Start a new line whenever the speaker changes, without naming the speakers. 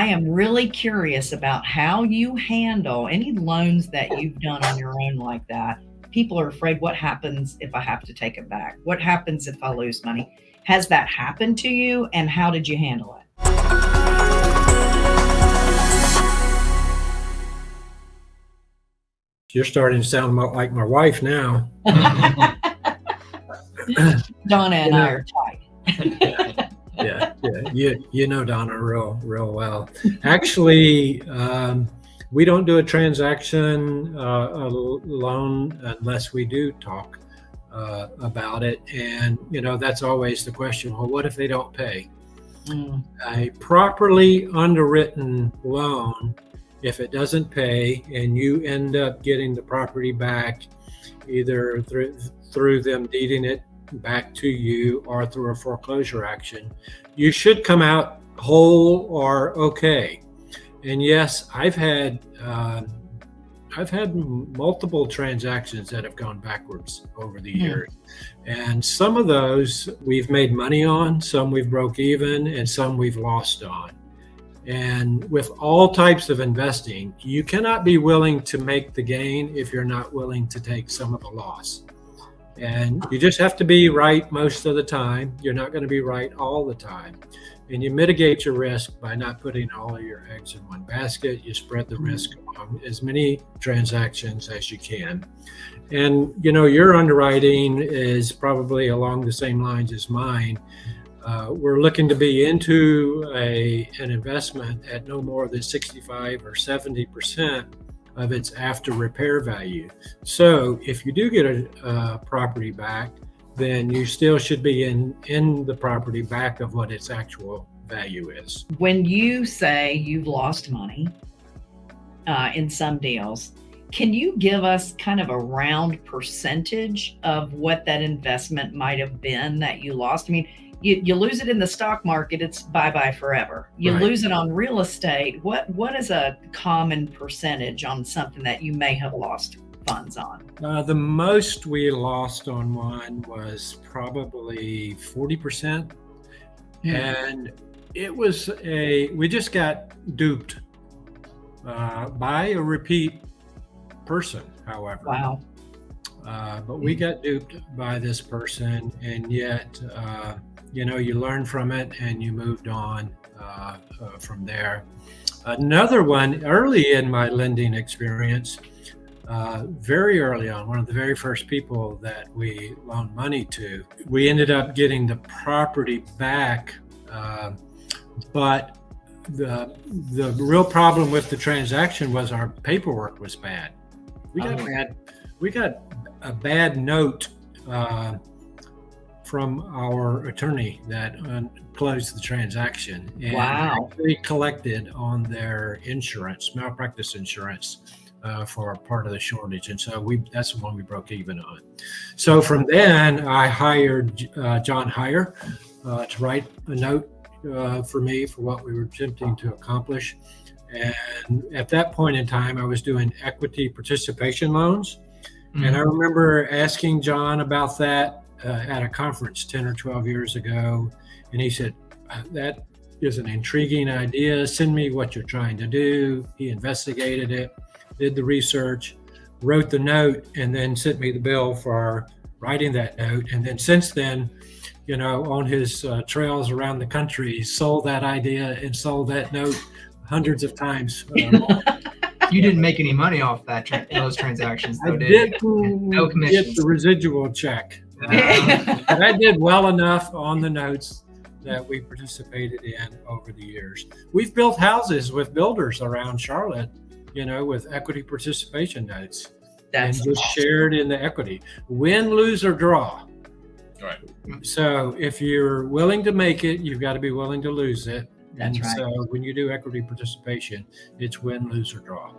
I am really curious about how you handle any loans that you've done on your own like that. People are afraid what happens if I have to take it back? What happens if I lose money? Has that happened to you and how did you handle it?
You're starting to sound like my wife now.
Donna and I are tight.
you you know Donna real real well. Actually, um, we don't do a transaction uh, a loan unless we do talk uh, about it, and you know that's always the question. Well, what if they don't pay? Mm. A properly underwritten loan, if it doesn't pay, and you end up getting the property back, either through through them deeding it back to you or through a foreclosure action, you should come out whole or okay. And yes, I've had uh, I've had multiple transactions that have gone backwards over the hmm. years, and some of those we've made money on, some we've broke even, and some we've lost on. And with all types of investing, you cannot be willing to make the gain if you're not willing to take some of the loss. And you just have to be right most of the time. You're not going to be right all the time. And you mitigate your risk by not putting all of your eggs in one basket. You spread the risk on as many transactions as you can. And, you know, your underwriting is probably along the same lines as mine. Uh, we're looking to be into a, an investment at no more than 65 or 70 percent of its after repair value. So if you do get a, property back, then you still should be in, in the property back of what its actual value is.
When you say you've lost money uh, in some deals, can you give us kind of a round percentage of what that investment might have been that you lost? I mean, you, you lose it in the stock market, it's bye bye forever. You right. lose it on real estate. What what is a common percentage on something that you may have lost funds on?
Uh, the most we lost on one was probably forty percent, hmm. and it was a we just got duped uh, by a repeat person. However,
wow.
Uh, but we got duped by this person, and yet uh, you know, you learn from it and you moved on uh, uh, from there. Another one early in my lending experience, uh, very early on, one of the very first people that we loaned money to, we ended up getting the property back, uh, but the the real problem with the transaction was our paperwork was bad. We got oh. bad, we got a bad note uh, from our attorney that uh, closed the transaction and
wow.
they collected on their insurance, malpractice insurance. Uh, for part of the shortage, and so we that's the one we broke even on. So from then, I hired uh, John Hyre uh, to write a note uh, for me for what we were attempting to accomplish. And at that point in time, I was doing equity participation loans. Mm-hmm. And I mm-hmm. remember asking John about that uh, at a conference 10 or 12 years ago. And he said, uh, That is an intriguing idea. Send me what you're trying to do. He investigated it, did the research, wrote the note, and then sent me the bill for writing that note. And then since then, you know, on his uh, trails around the country, he sold that idea and sold that note hundreds of times. Uh,
you didn't make any money off that tra- those transactions, though,
I
did
didn't no commissions. get the residual check. I did well enough on the notes that we participated in over the years. We've built houses with builders around Charlotte, you know, with equity participation notes. That's and just awesome. shared in the equity. Win, lose, or draw.
Right.
So if you're willing to make it, you've got to be willing to lose it.
That's
and
right.
So when you do equity participation, it's win, lose, or draw.